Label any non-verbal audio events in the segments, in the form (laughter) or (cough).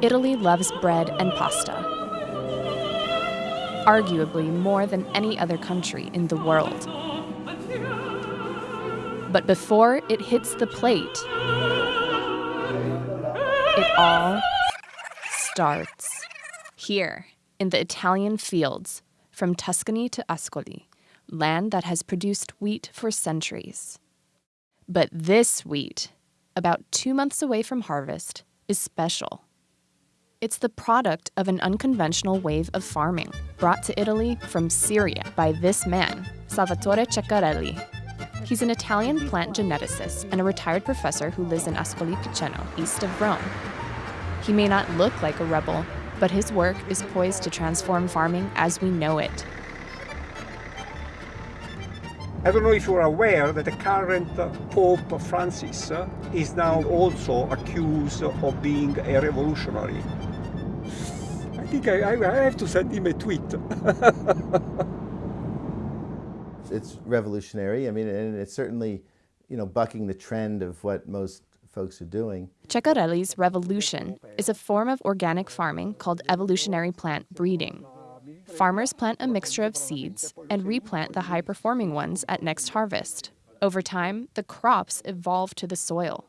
Italy loves bread and pasta, arguably more than any other country in the world. But before it hits the plate, it all starts here in the Italian fields from Tuscany to Ascoli, land that has produced wheat for centuries. But this wheat, about two months away from harvest, is special. It's the product of an unconventional wave of farming brought to Italy from Syria by this man, Salvatore Ceccarelli. He's an Italian plant geneticist and a retired professor who lives in Ascoli Piceno, east of Rome. He may not look like a rebel, but his work is poised to transform farming as we know it. I don't know if you're aware that the current Pope Francis is now also accused of being a revolutionary. I think I, I have to send him a tweet. (laughs) it's revolutionary. I mean, and it's certainly, you know, bucking the trend of what most folks are doing. Ceccarelli's revolution is a form of organic farming called evolutionary plant breeding. Farmers plant a mixture of seeds and replant the high performing ones at next harvest. Over time, the crops evolve to the soil.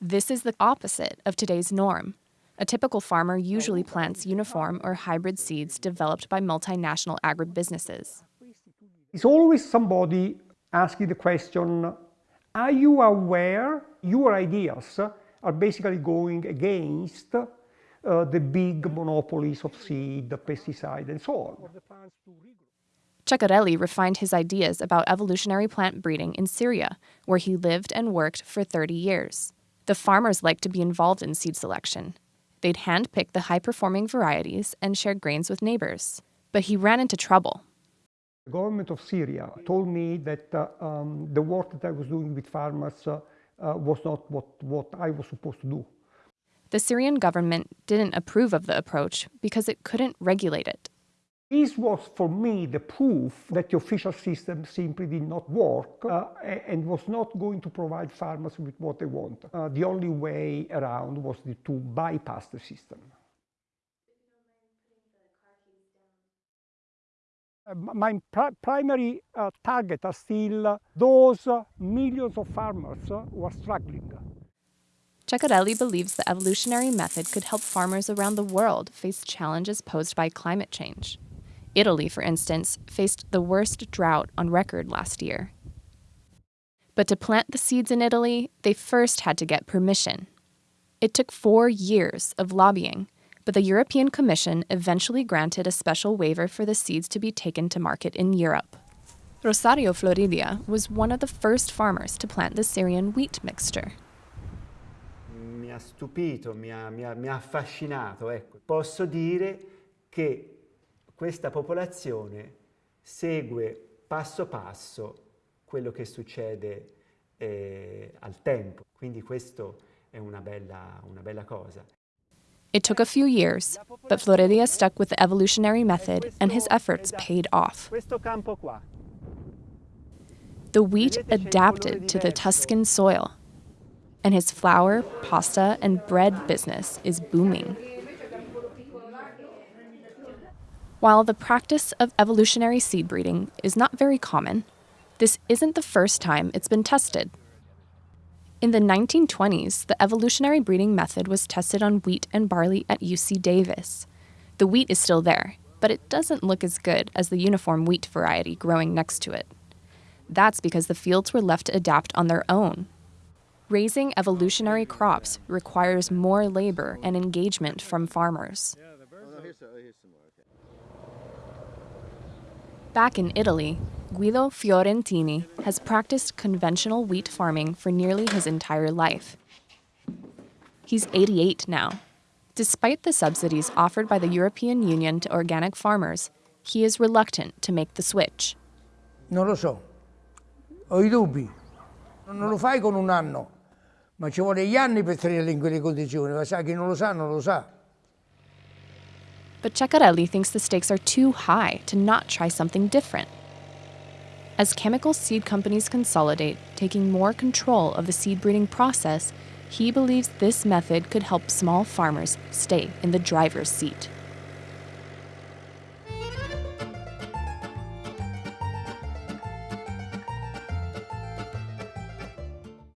This is the opposite of today's norm. A typical farmer usually plants uniform or hybrid seeds developed by multinational agribusinesses. It's always somebody asking the question Are you aware your ideas are basically going against uh, the big monopolies of seed, pesticide, and so on. Ceccarelli refined his ideas about evolutionary plant breeding in Syria, where he lived and worked for 30 years. The farmers liked to be involved in seed selection. They'd handpick the high performing varieties and share grains with neighbors. But he ran into trouble. The government of Syria told me that uh, um, the work that I was doing with farmers uh, uh was not what, what I was supposed to do. The Syrian government didn't approve of the approach because it couldn't regulate it. This was for me the proof that the official system simply did not work uh, and was not going to provide farmers with what they want. Uh, the only way around was to bypass the system. Uh, my primary uh, target are still those millions of farmers who are struggling. Ceccarelli believes the evolutionary method could help farmers around the world face challenges posed by climate change. Italy, for instance, faced the worst drought on record last year. But to plant the seeds in Italy, they first had to get permission. It took four years of lobbying, but the European Commission eventually granted a special waiver for the seeds to be taken to market in Europe. Rosario Floridia was one of the first farmers to plant the Syrian wheat mixture mi ha stupito, mi ha, mi ha, mi ha affascinato. Ecco. Posso dire che questa popolazione segue passo passo quello che succede eh, al tempo. Quindi questo è una bella, una bella cosa. It took a few years, but Floridia stuck with the evolutionary method and his efforts paid off. The wheat adapted to the Tuscan soil and his flour, pasta, and bread business is booming. While the practice of evolutionary seed breeding is not very common, this isn't the first time it's been tested. In the 1920s, the evolutionary breeding method was tested on wheat and barley at UC Davis. The wheat is still there, but it doesn't look as good as the uniform wheat variety growing next to it. That's because the fields were left to adapt on their own Raising evolutionary crops requires more labor and engagement from farmers. Back in Italy, Guido Fiorentini has practiced conventional wheat farming for nearly his entire life. He's 88 now. Despite the subsidies offered by the European Union to organic farmers, he is reluctant to make the switch. Non lo so. Ho i dubbi. Non lo fai con un anno. ma ci vuole gli anni per tenerle in quelle condizioni, ma sa chi non lo sa non lo sa. But Ceccarelli thinks the stakes are too high to not try something different. As chemical seed companies consolidate, taking more control of the seed breeding process, He believes this method could help small farmers stay in the driver's seat.